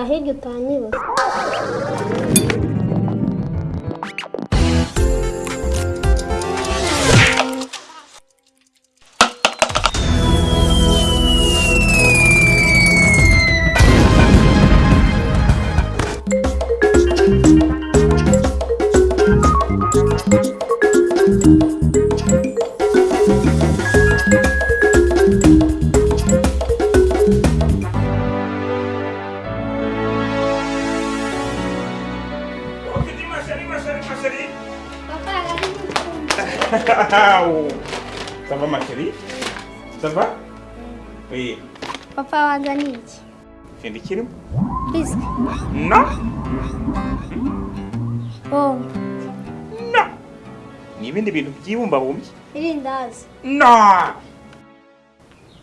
arreguentando, sari maseri. Papa, regardez Ça va ma chérie Ça va Oui. Papa, regardez. Fais des kirim Bisque. Non Oh. Non Ni bindi bintu byibumba bumbi. Irindazi. Non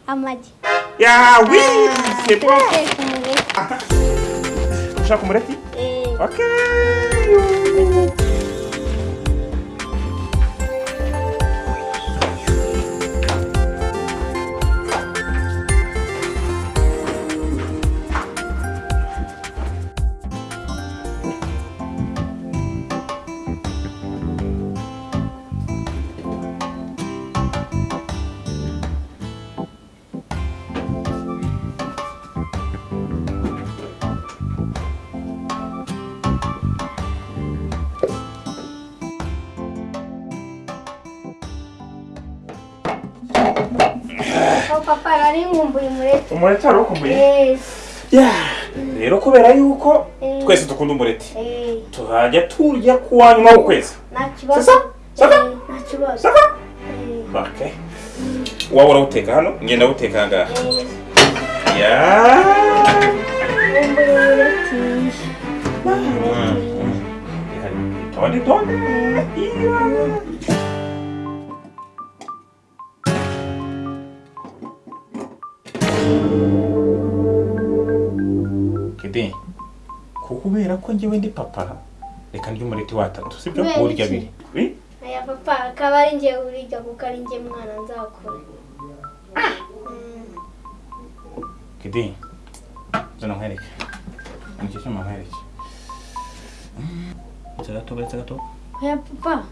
Amagi. Yeah, oui, c'est bon. Ushaka umureti? ok Okay. papa nari nkumbuye rero kubera yuko twese dukunda umureti. Turajya turya kuwanyuma w'ukwezi nta kibazo. Waba urawuteka hano? Ngenda wuteka aha ngaha. Ko kubera ko njyewe ndi papa. Reka ndya umureti watatu sibyo? Kubera urya iki? abiri. Aya papa akaba ari njye urirya kuko ari njye mwana nzakura Mm, Kidi, zana nkwereke ni cyo cyuma nkwereke Uretse gato uretse gato. Oya papa.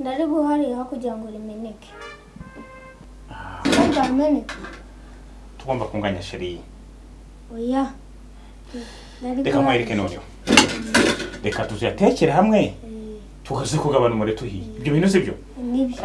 Ndari guharira kugira ngo rimeneke ko bwameneka tugomba kunganya sheri oya. Reka nkwereke noneho reka tuziyatekere hamwe tukaze kugabana umureti uhiye ibyo bintu sibyo ni byo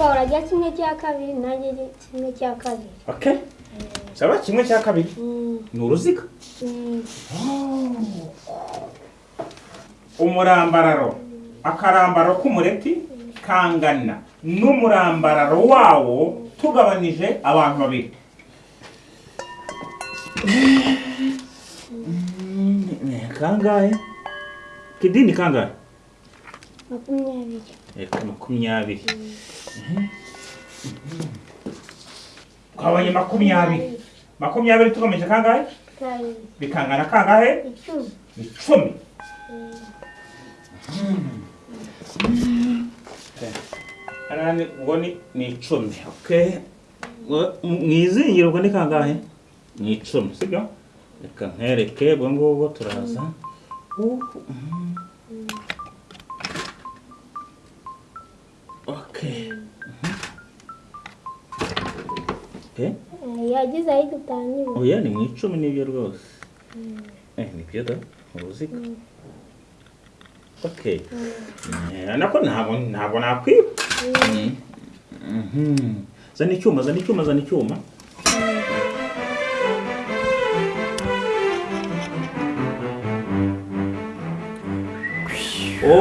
urajya kimwe cya kabiri nanjye kimwe cya kabiri. Okay. Saba kimwe cya kabiri? Mm, ni uruziga? Mm, umurambararo. Akarambaro k'umureti kangana. N'umurambararo wawo tugabanije abantu babiri. Kangahe? Kidini kangahe? Makumyabiri. Reka makumyabiri. Twabonye makumyabiri makumyabiri tugamije kangahe? Bikangana kangahe? Icumi ubwo ni ni icumi mu izingiro ubwo ni kangahe? Ni icumi sibyo reka nkwereke ubwo ngubwo turaza yagize aho dutangirira oya ni mu icumi ni byo rwose eh ni byo da uruziga Eh, nako ntabwo nakwiba zana icyuma zana icyuma zana icyuma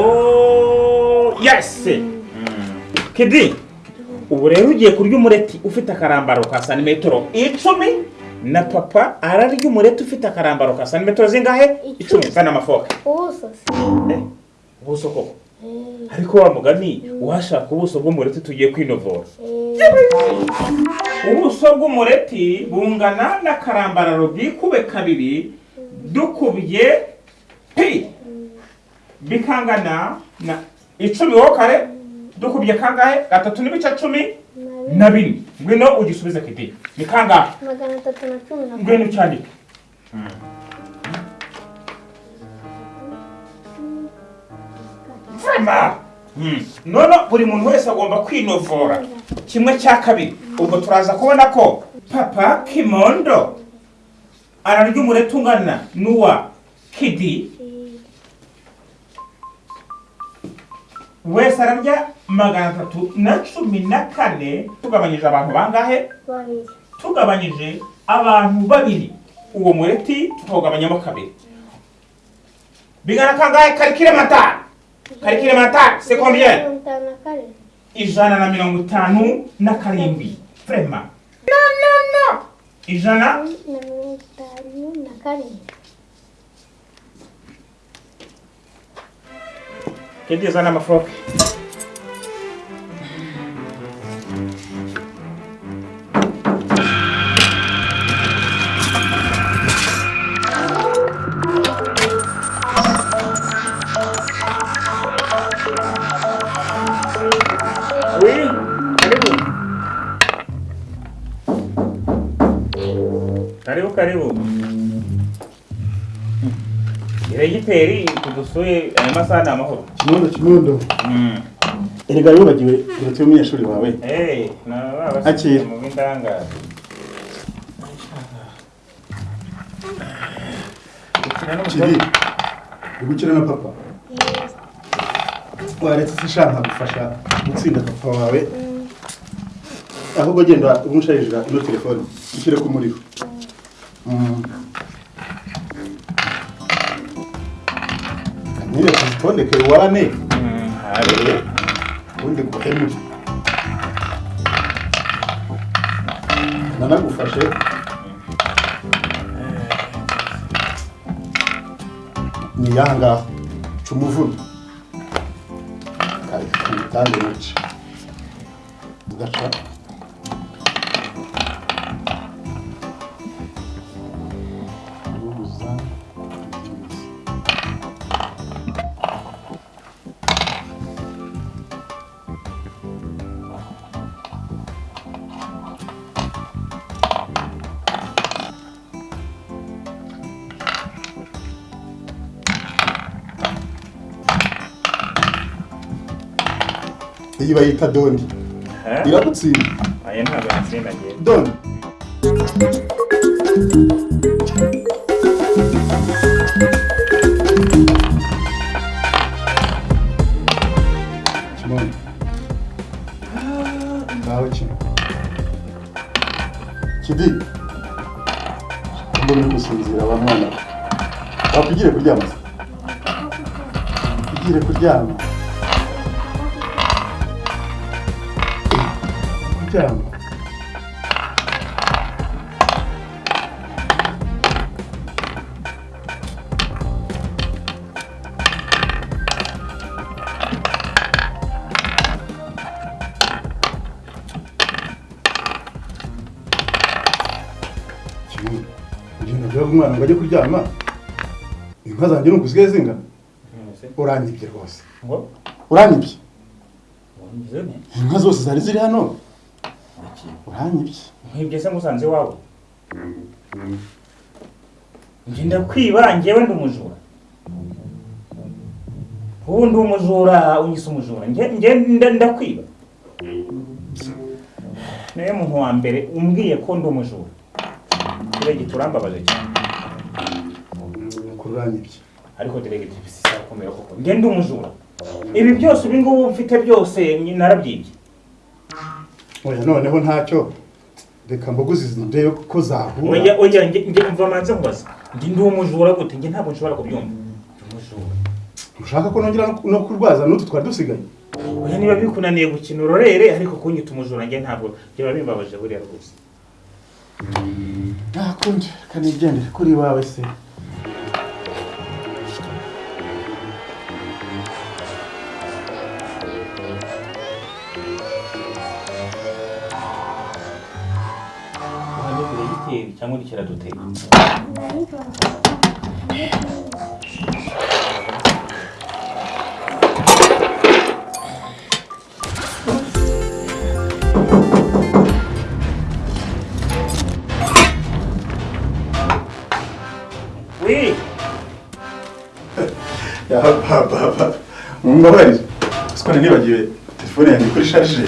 oh yes kidi ubu rero ugiye kurya umureti ufite akarambaro ka santimetero icumi na papa ararya umureti ufite akarambaro ka santimetero zingahe? Icumi. zana ubuso. Se Eh, ubuso koko? Eh, ariko wa mugani washaka ubuso bw'umureti tugiye kwinovora. Eh, ubuso bw'umureti bungana n'akarambararo bwikube kabiri dukubye pi. Bikangana na icumi wo kare? Dukubye kangahe gatatu n'ibice cumi na na bine. Ngwino ugisubize kiti ni kangahe magana atatu na cumi na ngwino ucyandike. Vrema! no no buri muntu wese agomba kwinovora. Kimwe cya kabiri ubwo turaza kubona ko papa kimondo ararya umureti ungana n'uwa kidi. Wese ararya magana atatu na cumi na kane tugabanyije abantu bangahe? Tugabanyije abantu babiri. Uwo mureti tukawugabanyamo kabiri. Bingana kangahe? Karikire mata karikire mata c'est combien na ijana na mirongo itanu na no no no. Ijana. Na mirongo itanu na karindwi amafoke Oui, Karibu karibu. Diregiteri tudusuye aya masaha ni amahoro. kimondo kimondo Mm. erega wibagiwe uretse umunyeshuri wawe Eh, na baba Akira. mu bindanga. kiri uri gukina na papa waretse sishaka gufasha gutsinda papa wawe ahubwo genda umusharijira ino telefone ushyire ku muriro Nyine tuzitondeke wane ubundi guhemure nanagufashe ni yangaha ca umuvuno kayitange muce ugaca iyi bayita doni iragutsinda Aya ntabwo yatsinda njye. doni ngaho kino kidi? Mbona uri gusinzira wa mwana we wakwigire kuryama? Se kwigire kuryama っちゃうの。umwana ngo ajye kuryama inka zanjye ni ukuzigaye zinga uranyibye rwose uranyibye inka zose zari ziri hano uranyibye Nkwibye se ngusanze iwawe. Njye ndakwiba njyewe ndi umujura. Ubu ndi umujura unyise umujura. Njye njye nda- ndakwiba. Niwe muntu wa mbere umbwiye ko ndi umujura. Diregiti urambabaje cyane. nuko uranyibye ariko diregiti bisi isakomera koko. Njye ndi umujura. Ibi byose ubi ngubu mfite byose narabyibye. oya noneho ntacyo reka mbuguzi ndebe ko zahura oya oya njye umva manza mbaza ndi ndi umujura gute? Njye ntabwo nshobora kubyumva. Umujura ushaka ko nongera no kurwaza? N'utu twari dusigaye. Oya niba bikunaniye gukina urorere ariko kunyita umujura njye ntabwo. Byaba bimbabaje buriya rwose. Mm, ah, Ntakongera reka nigendere kuri wawe se. cyangwa udukira dutega mbabarira siko nibagiwe telefone yanjye kuri shaje